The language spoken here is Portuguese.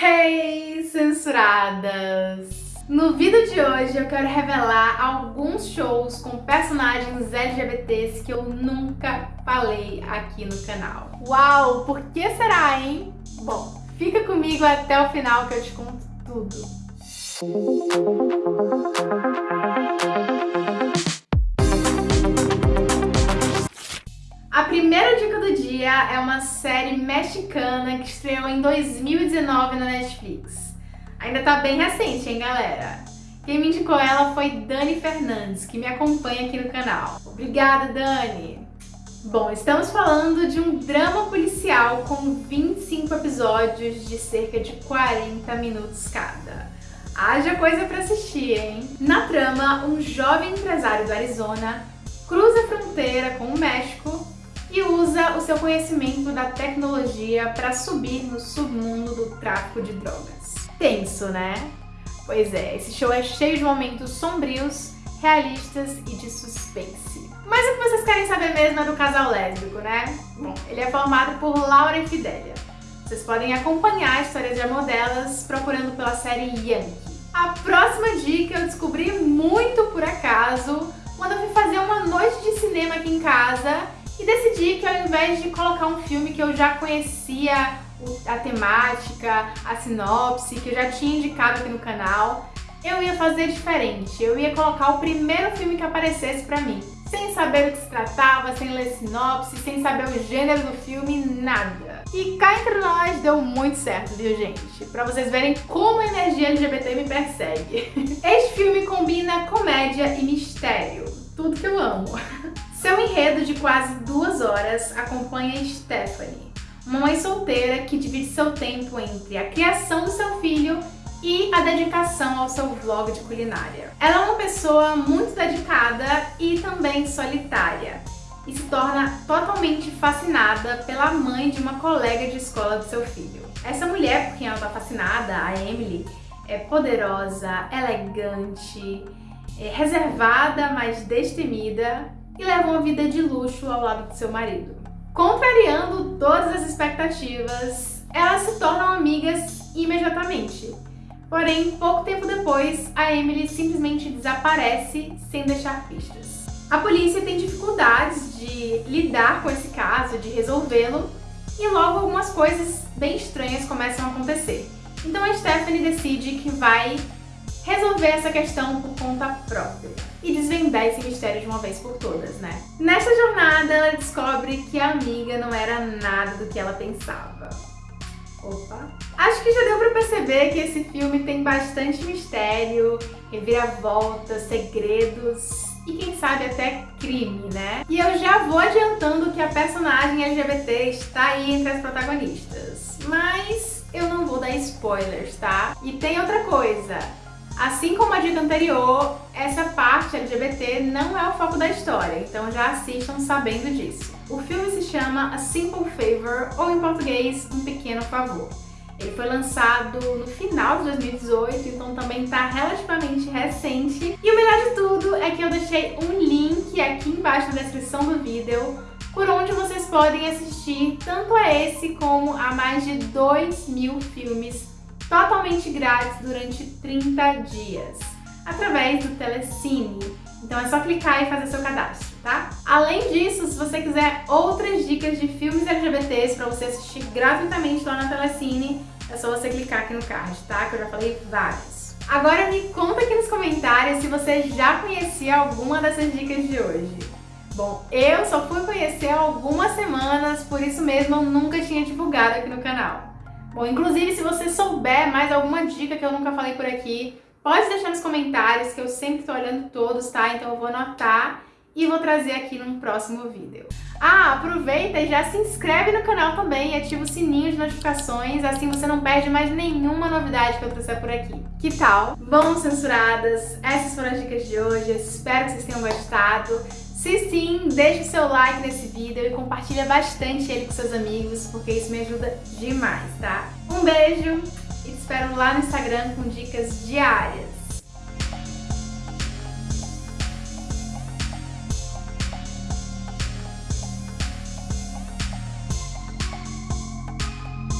Hey, censuradas! No vídeo de hoje eu quero revelar alguns shows com personagens LGBTs que eu nunca falei aqui no canal. Uau, por que será, hein? Bom, fica comigo até o final que eu te conto tudo. É uma série mexicana que estreou em 2019 na Netflix. Ainda tá bem recente, hein, galera? Quem me indicou ela foi Dani Fernandes, que me acompanha aqui no canal. Obrigada, Dani! Bom, estamos falando de um drama policial com 25 episódios de cerca de 40 minutos cada. Haja coisa pra assistir, hein? Na trama, um jovem empresário do Arizona cruza a fronteira com o México e usa o seu conhecimento da tecnologia para subir no submundo do tráfico de drogas tenso, né? Pois é, esse show é cheio de momentos sombrios, realistas e de suspense. Mas o que vocês querem saber mesmo é do casal lésbico, né? Bom, ele é formado por Laura e Fidelia. Vocês podem acompanhar a história de amor delas procurando pela série Yankee. A próxima dica eu descobri muito por acaso quando eu fui fazer uma noite de cinema aqui em casa e decidi que ao invés de colocar um filme que eu já conhecia a temática, a sinopse, que eu já tinha indicado aqui no canal, eu ia fazer diferente. Eu ia colocar o primeiro filme que aparecesse pra mim. Sem saber do que se tratava, sem ler sinopse, sem saber o gênero do filme, nada. E cá entre nós deu muito certo, viu gente? Pra vocês verem como a energia LGBT me persegue. Este filme combina comédia e mistério. Tudo que eu amo. Seu enredo de quase duas horas acompanha Stephanie, uma mãe solteira que divide seu tempo entre a criação do seu filho e a dedicação ao seu vlog de culinária. Ela é uma pessoa muito dedicada e também solitária e se torna totalmente fascinada pela mãe de uma colega de escola do seu filho. Essa mulher por quem ela está fascinada, a Emily, é poderosa, elegante, é reservada, mas destemida e leva uma vida de luxo ao lado de seu marido. Contrariando todas as expectativas, elas se tornam amigas imediatamente. Porém, pouco tempo depois, a Emily simplesmente desaparece sem deixar pistas. A polícia tem dificuldades de lidar com esse caso, de resolvê-lo, e logo algumas coisas bem estranhas começam a acontecer. Então a Stephanie decide que vai resolver essa questão por conta própria e desvendar esse mistério de uma vez por todas, né? Nessa jornada, ela descobre que a amiga não era nada do que ela pensava. Opa! Acho que já deu pra perceber que esse filme tem bastante mistério, reviravoltas, segredos e quem sabe até crime, né? E eu já vou adiantando que a personagem LGBT está aí entre as protagonistas. Mas eu não vou dar spoilers, tá? E tem outra coisa, Assim como a dica anterior, essa parte LGBT não é o foco da história, então já assistam sabendo disso. O filme se chama A Simple Favor, ou em português, Um Pequeno Favor. Ele foi lançado no final de 2018, então também está relativamente recente. E o melhor de tudo é que eu deixei um link aqui embaixo na descrição do vídeo por onde vocês podem assistir tanto a esse como a mais de 2 mil filmes totalmente grátis durante 30 dias, através do Telecine. Então é só clicar e fazer seu cadastro, tá? Além disso, se você quiser outras dicas de filmes LGBTs para você assistir gratuitamente lá na Telecine, é só você clicar aqui no card, tá? Que eu já falei vários. Agora me conta aqui nos comentários se você já conhecia alguma dessas dicas de hoje. Bom, eu só fui conhecer algumas semanas, por isso mesmo eu nunca tinha divulgado aqui no canal. Bom, inclusive, se você souber mais alguma dica que eu nunca falei por aqui, pode deixar nos comentários, que eu sempre tô olhando todos, tá? Então eu vou anotar e vou trazer aqui num próximo vídeo. Ah, aproveita e já se inscreve no canal também e ativa o sininho de notificações, assim você não perde mais nenhuma novidade que eu trouxer por aqui. Que tal? Bom, censuradas, essas foram as dicas de hoje, espero que vocês tenham gostado. Se sim, deixe o seu like nesse vídeo e compartilha bastante ele com seus amigos, porque isso me ajuda demais, tá? Um beijo e te espero lá no Instagram com dicas diárias.